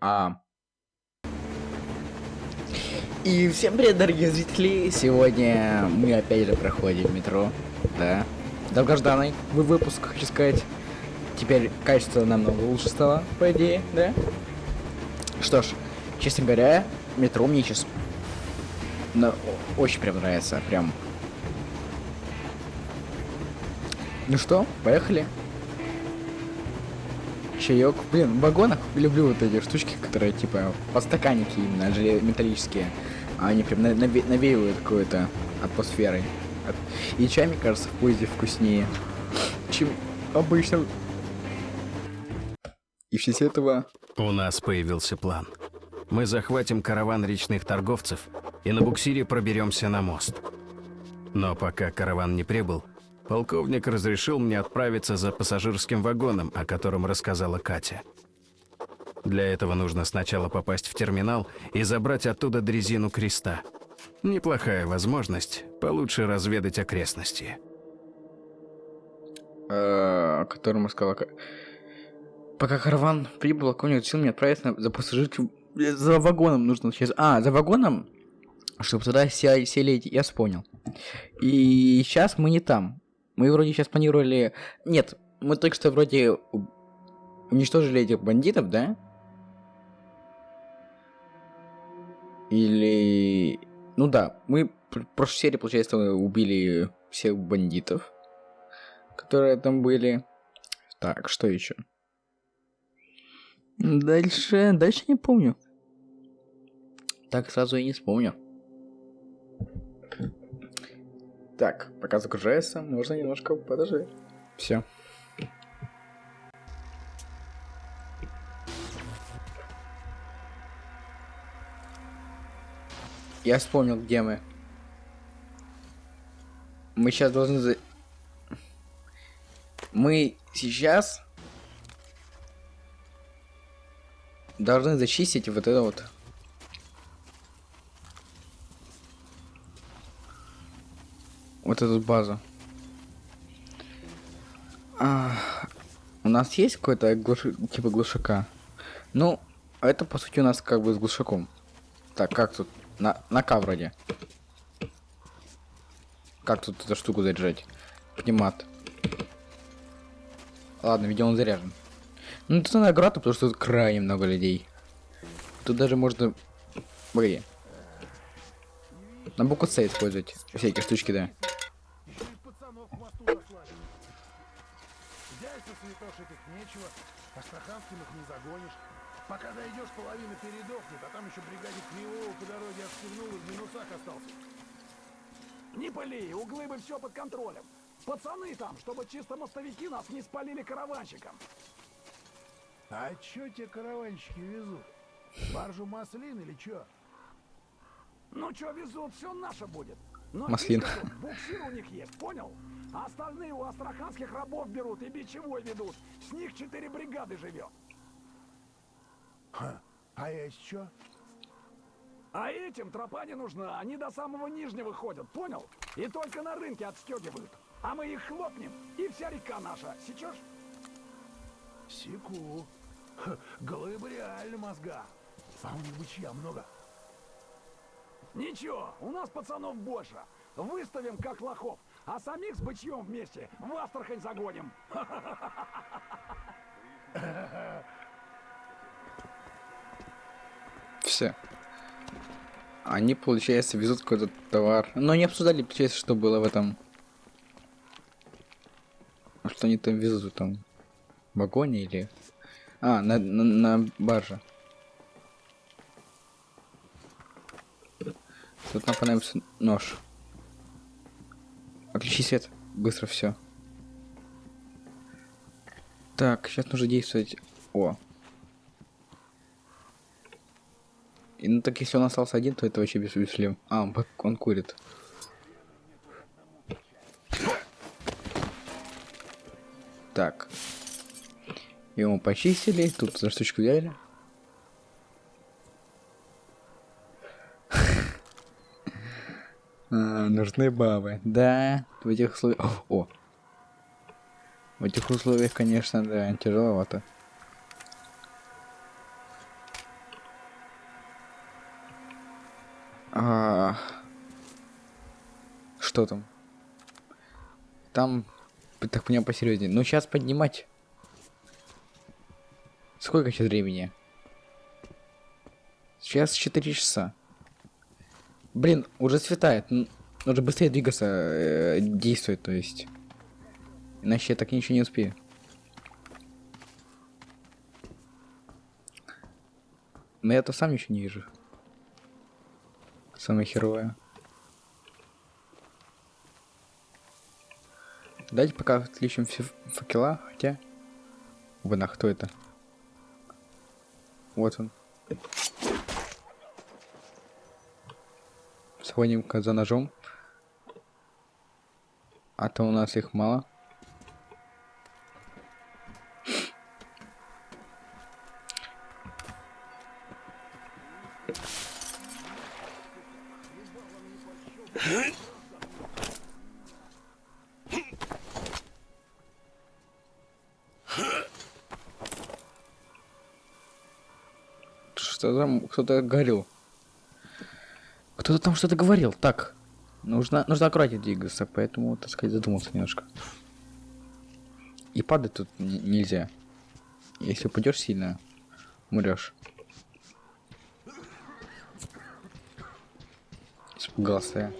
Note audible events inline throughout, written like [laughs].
А. И всем привет, дорогие зрители! Сегодня мы опять же проходим метро, да. Долгожданный вы выпуск, хочу сказать. Теперь качество намного лучше стало, по идее, да? Что ж, честно говоря, метро мне сейчас ну, очень прям нравится, прям. Ну что, поехали? Чаек. Блин, в вагонах люблю вот эти штучки, которые типа подстаканники именно, металлические. А они прям наве навеивают какой-то атмосферой. И чай, мне кажется, в поезде вкуснее, чем обычно. И все этого... У нас появился план. Мы захватим караван речных торговцев и на буксире проберемся на мост. Но пока караван не прибыл, Полковник разрешил мне отправиться за пассажирским вагоном, о котором рассказала Катя. Для этого нужно сначала попасть в терминал и забрать оттуда дрезину креста. Неплохая возможность получше разведать окрестности. О котором рассказала Пока караван прибыл, конь решил мне отправиться за пассажирским... За вагоном нужно сейчас... А, за вагоном? Чтобы туда сели, я понял. И сейчас мы не там. Мы вроде сейчас планировали... Нет, мы только что вроде уничтожили этих бандитов, да? Или... Ну да, мы в прошлой серии, получается, убили всех бандитов, которые там были. Так, что еще? Дальше... Дальше не помню. Так сразу и не вспомню. Так, пока загружается, можно немножко подождать. Все. Я вспомнил, где мы. Мы сейчас должны... За... Мы сейчас... Должны зачистить вот это вот вот эту базу. А, у нас есть какой-то глуш... типа глушака? Ну, это по сути у нас как бы с глушаком. Так, как тут? На, на К вроде. Как тут эту штуку заряжать? Пнемат. Ладно, видимо он заряжен. Ну, это награда, потому что тут крайне много людей. Тут даже можно... Погоди. На букву С использовать всякие штучки, да. Нечего, астраханским их не загонишь. Пока дойдешь, половина передохнет, а там еще бригаде Кривого по дороге отстегнул и в минусах остался. Не пыли, углы бы все под контролем. Пацаны там, чтобы чисто мостовики нас не спалили караванщикам. А чё те караванщики везут? Баржу маслин или чё? Ну чё везут, все наше будет. Но Маслин. Буксир у них есть, понял? А остальные у астраханских рабов берут и бичевой ведут. С них четыре бригады живет. Ха, а есть что? А этим тропа не нужна, они до самого нижнего ходят, понял? И только на рынке отстегивают. А мы их хлопнем, и вся река наша. Сечешь? Секу. Ха, глыбы реально мозга. А у них бычья много. Ничего, у нас пацанов больше. Выставим как лохов а самих с бычьем вместе в Астрахань загоним. Все. Они, получается, везут какой-то товар. Но не обсуждали, получается, что было в этом. Что они там везут там? В вагоне или... А, на, на, на барже. Тут нам понадобится нож. Отключи свет. Быстро все. Так, сейчас нужно действовать. О. И, ну так если он остался один, то это вообще без бессмысленно. А, он, он курит. Так. Ему почистили, тут за штучку взяли. Э, нужны бабы. Да, в этих условиях... О! В этих условиях, конечно, да, тяжеловато. А... Что там? Там, так меня посерьезнее. Ну, сейчас поднимать. Сколько сейчас времени? Сейчас 4 часа. Блин, уже светает. Нужно быстрее двигаться, э, действовать, то есть. Иначе я так ничего не успею. Но я-то сам ничего не вижу. Самое херовое. Дайте пока отключим все факела, хотя... Вон, а кто это? Вот он. Сходим-ка за ножом. А то у нас их мало. Что там? Кто-то говорил. Кто-то там что-то говорил. Так. Нужно, нужно аккуратнее двигаться, поэтому, так сказать, задумался немножко. И падать тут нельзя. Если упадешь сильно, умрешь. Испугался я.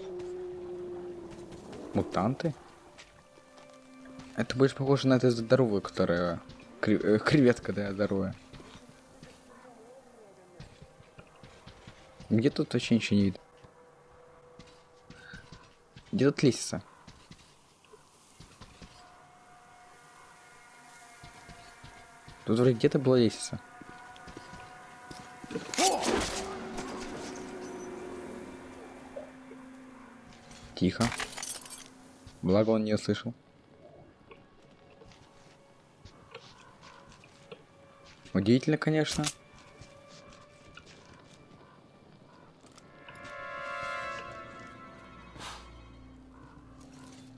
Мутанты? Это больше похоже на эту здоровую, которая... кре- э, Креветка, да, здоровая. Где тут вообще ничего не видно? Где тут лестница? Тут вроде где-то была лестница. Тихо. Благо он не услышал. Удивительно, конечно.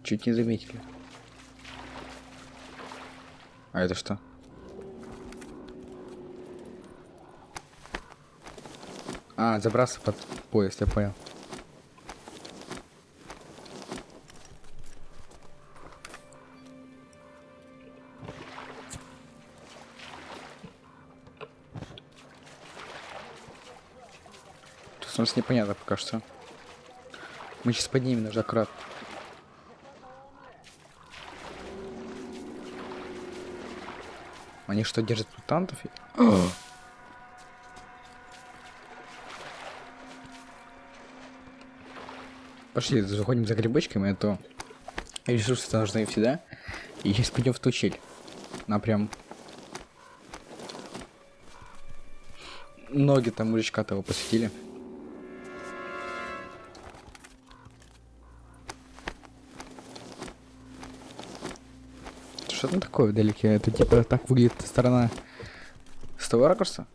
Чуть не заметили. А это что? А, забраться под поезд, я понял. Тут у нас непонятно пока что. Мы сейчас поднимем наш аккурат. Они что, держат мутантов? [clears throat] Пошли, заходим за грибочками, а то ресурсы нужны всегда. И сейчас пойдем в ту щель. На прям... Ноги там мужичка того посветили. Что там такое вдалеке? Это типа так выглядит сторона с того ракурса?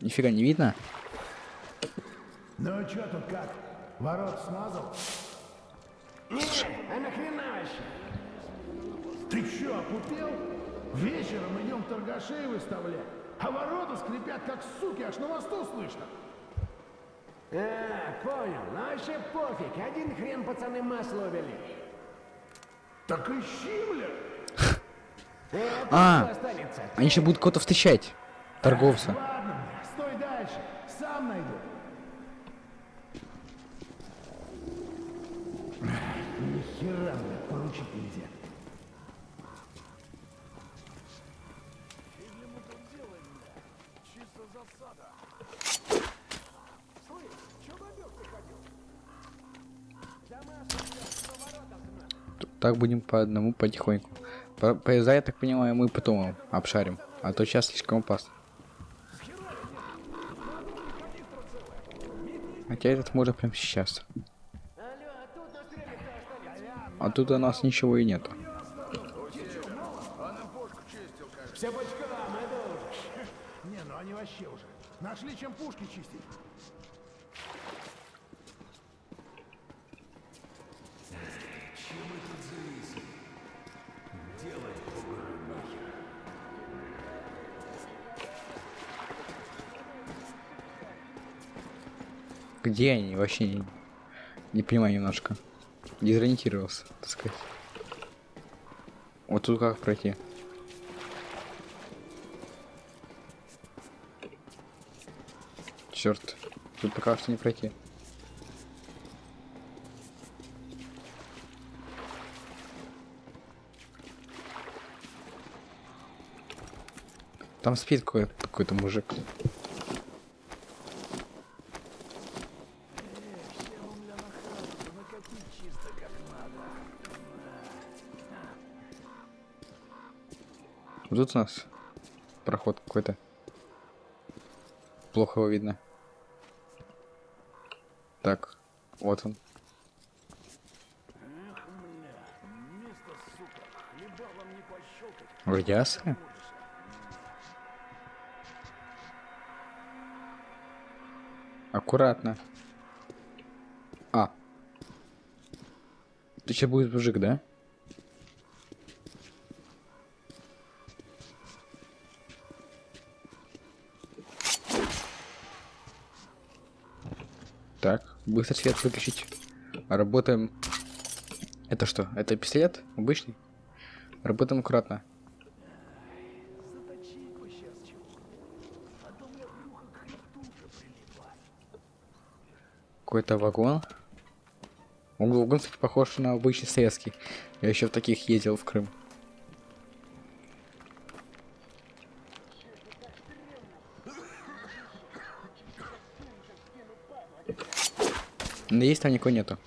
Нифига не видно? Ну а чё тут как? Ворот смазал? А нахрена вообще? Ты чё, опупел? Вечером идем торгашей выставлять, а ворота скрипят как суки, аж на мосту слышно. А, понял. Ну вообще пофиг. Один хрен пацаны масло увели. Так ищи, бля. [laughs] А. Они сейчас будут кого-то встречать. Торговца. Ладно, бля, стой дальше, сам найду. Ни хера, поручить нельзя. Так будем по одному потихоньку. По- Поезда, я так понимаю, мы потом обшарим. А то сейчас слишком опасно. Хотя этот можно прямо сейчас. А тут у нас ничего и нету. Где они вообще? не- Не понимаю немножко. Дезориентировался, так сказать. Вот тут как пройти? Черт, тут пока что не пройти. Там спит какой-то мужик. Тут у нас проход какой-то. Плохо его видно. Так, вот он. Радиация? Аккуратно. А. Ты сейчас будет мужик, да? Так, быстро свет выключить. Работаем. Это что? Это пистолет? Обычный? Работаем аккуратно. Какой-то вагон. Он, кстати, похож на обычный советский. Я еще в таких ездил в Крым. Надеюсь, там никого нету.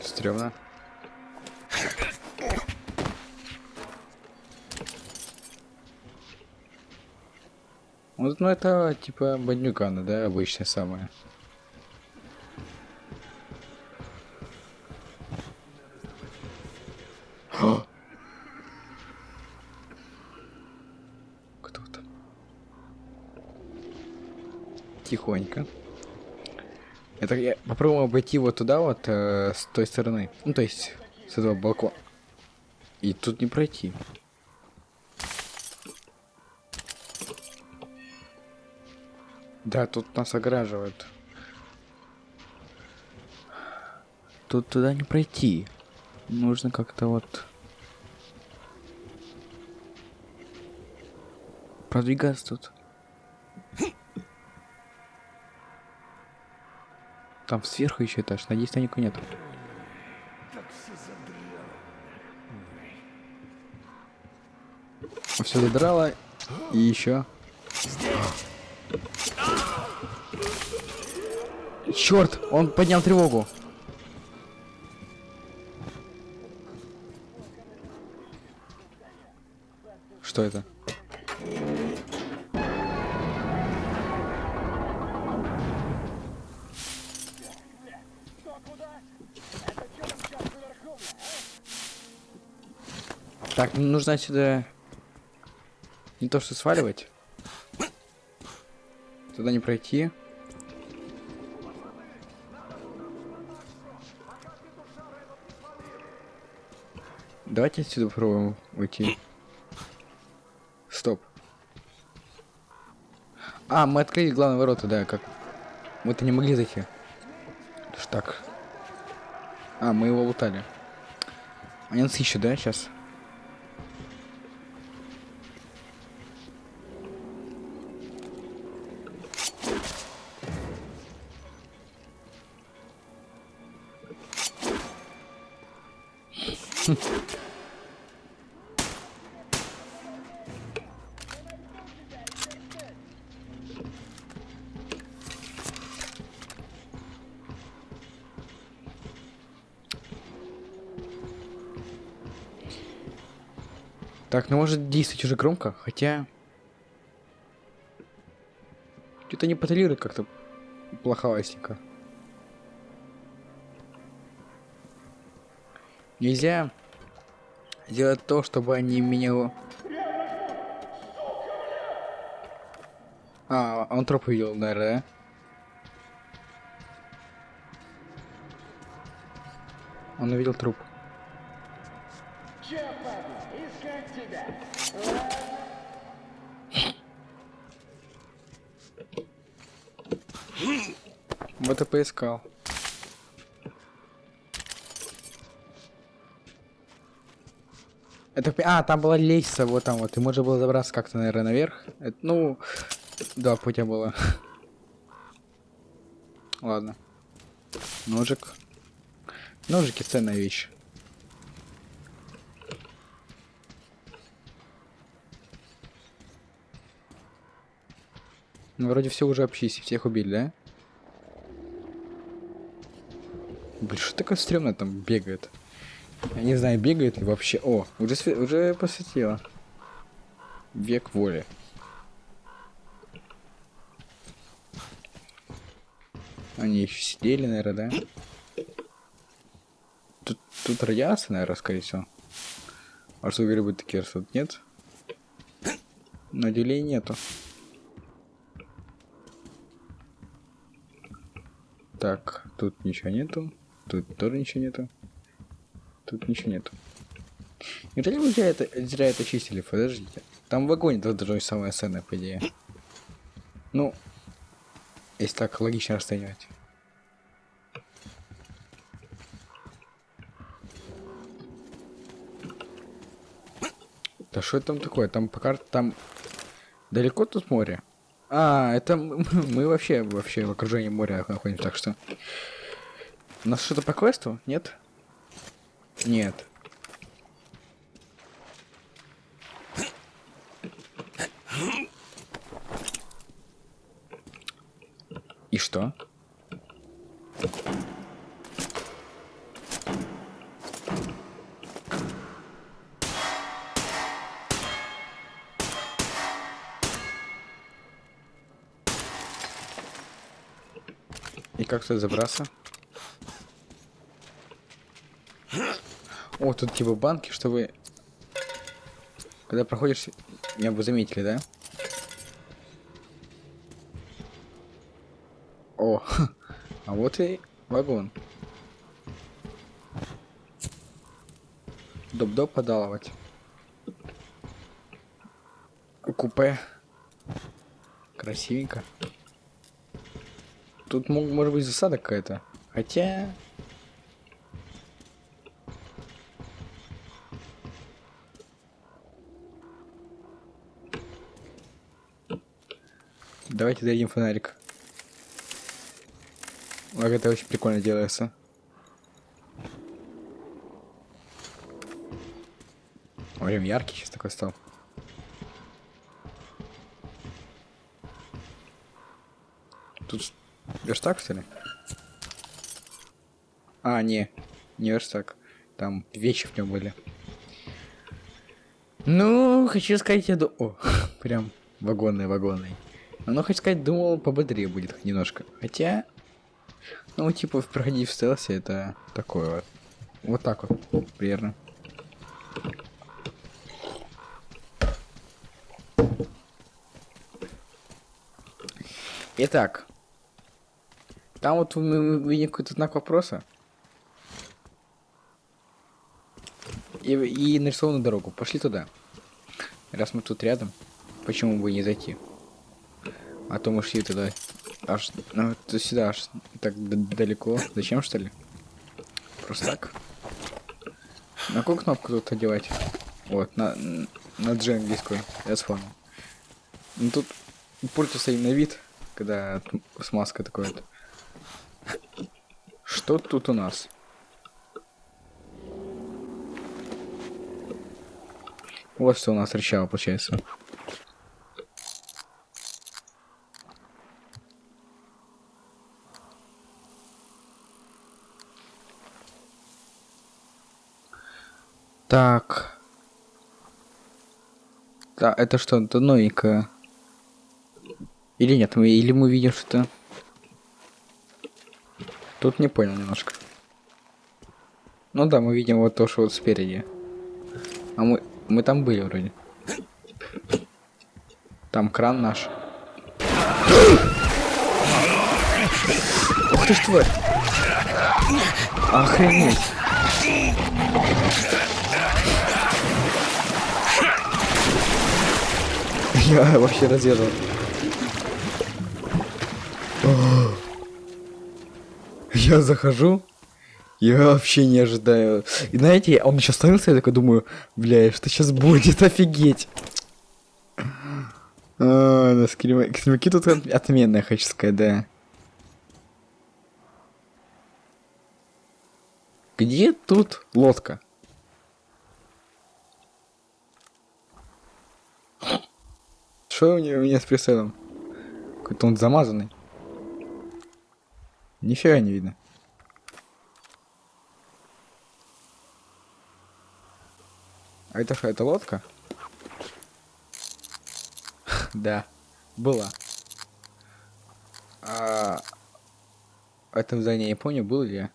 Стрёмно. Вот, ну это типа бандюгана, да, обычная самая. Обойти вот туда вот э, с той стороны. Ну то есть с этого балкона. И тут не пройти. Да, тут нас ограживают. Тут туда не пройти. Нужно как-то вот... Продвигаться тут. Там сверху еще этаж. Надеюсь, там никого нет. Все задрало. И еще. Черт, он поднял тревогу. Что это? Так, ну, нужно отсюда не то что сваливать. Туда не пройти. Давайте отсюда попробуем уйти. Стоп. А, мы открыли главные ворота, да, как... Мы-то не могли зайти. Так. А, мы его лутали. Они нас ищут, да, сейчас? Так, ну может действовать уже громко, хотя... Что-то не патрулирует как-то плоховастенько. Нельзя делать то, чтобы они меня... А, он троп увидел, наверное, да? Он увидел труп. Вот и поискал. Это, а, там была лестница, вот там вот, и можно было забраться как-то, наверное, наверх. Это, ну, два путя было. [laughs] Ладно. Ножик. Ножики ценная вещь. Ну, вроде все уже обчистили, всех убили, да? Блин, что такое стрёмное там бегает? Я не знаю, бегает ли вообще. О, уже, уже посветило. Век воли. Они еще сидели, наверное, да? Тут, тут радиация, наверное, скорее всего. А что грибы такие растут? Нет? На деле нету. Так, тут ничего нету. Тут тоже ничего нету. Тут ничего нету. Неужели вы зря это, зря это чистили? Подождите. Там в должно быть самое ценное, по идее. Ну, если так логично расценивать. Да что это там такое? Там по карте, там далеко тут море? А, это мы вообще, вообще в окружении моря находимся, так что... У нас что-то по квесту? Нет? Нет. И что? И как тут забраться? О, тут типа банки, чтобы... Когда проходишь, меня бы заметили, да? О, [laughs] а вот и вагон. Доп-доп подалывать. Купе. Красивенько. Тут может быть засада какая-то. Хотя... Давайте дадим фонарик. Ладно, это очень прикольно делается. Прям яркий сейчас такой стал. Тут верстак, что ли? А, не, не верстак. Там вещи в нем были. Ну, хочу сказать, я ду... О, [laughs] прям вагонный, вагонный. Ну, хочу сказать, думал, пободрее будет хоть немножко. Хотя, ну, типа, проходить в стелсе, это такое вот. Вот так вот, примерно. Итак. Там вот мы видим какой-то знак вопроса. И, и нарисованную дорогу. Пошли туда. Раз мы тут рядом, почему бы не зайти? А то мы шли туда аж ну, сюда аж так далеко. Зачем что ли? Просто так. На какую кнопку тут одевать? Вот, на, на G английскую. Я вспомнил. Ну тут пультуса на вид, когда смазка такой вот. Что тут у нас? Вот что у нас встречало, получается. Так. Да, это что, это новенькое? Или нет, мы, или мы видим что-то... Тут не понял немножко. Ну да, мы видим вот то, что вот спереди. А мы, мы там были вроде. Там кран наш. Ух ты ж тварь! Охренеть! Я вообще разъезжал. Я захожу, я вообще не ожидаю. И знаете, он еще остановился, я такой думаю, бля, что сейчас будет, [laughs] офигеть. А, скримаки тут от- отменные, хочу сказать, да. Где тут лодка? Что у него у меня с прицелом? Какой-то он замазанный. Нифига не видно. А это что, это лодка? [laughs] Да, была. А... Это здание я помню, был ли я?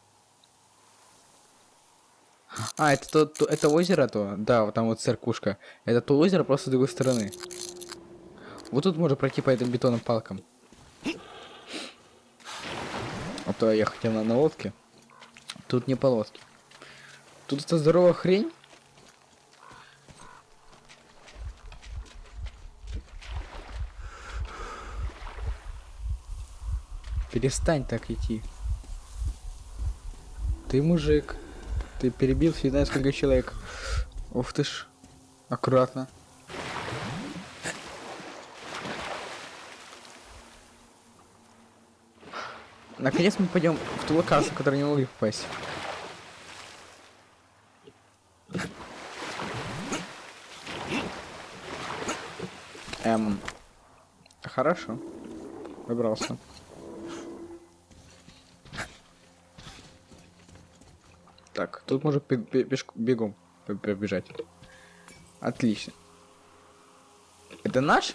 А, это то, то- это озеро то? Да, вот там вот церквушка. Это то озеро, просто с другой стороны. Вот тут можно пройти по этим бетонным палкам. А то я хотел на, на лодке. Тут не по лодке. Тут эта здоровая хрень. Перестань так идти. Ты мужик. Ты перебил не знаю сколько человек. Ух ты ж. Аккуратно. Наконец мы пойдем в ту локацию, в которую не могли попасть. Эм. Хорошо. Выбрался. Так, тут можно бегом пробежать. Отлично. Это наш?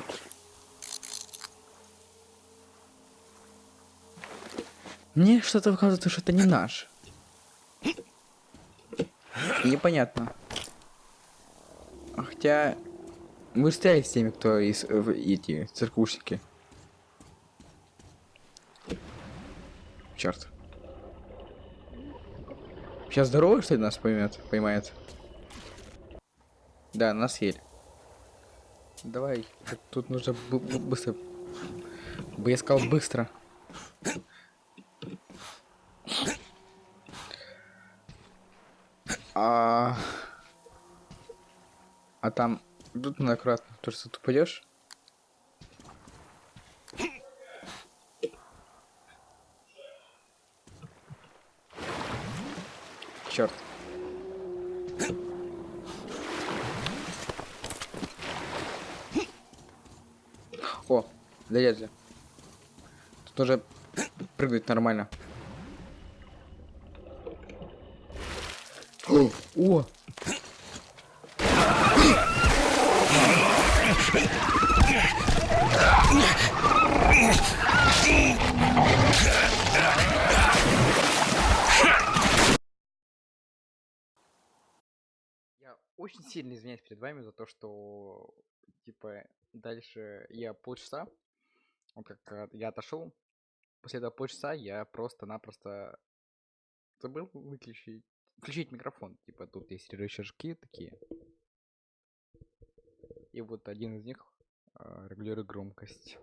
Мне что-то кажется, что это не наш. Непонятно. Хотя мы стреляли с теми, кто из эти циркушники. Черт. Сейчас здоровый, что ли, нас поймет, поймает? Да, нас съели. Давай, тут- нужно бы- бы- быстро. Бы я сказал быстро. А, а там тут надо аккуратно, то что ты упадешь. Черт. О, залезли. Тут уже прыгать нормально. О! Я очень сильно извиняюсь перед вами за то, что типа дальше я полчаса, вот как э, я отошел, после этого полчаса я просто-напросто забыл выключить, включить микрофон. Типа тут есть рычажки такие. И вот один из них э, регулирует громкость.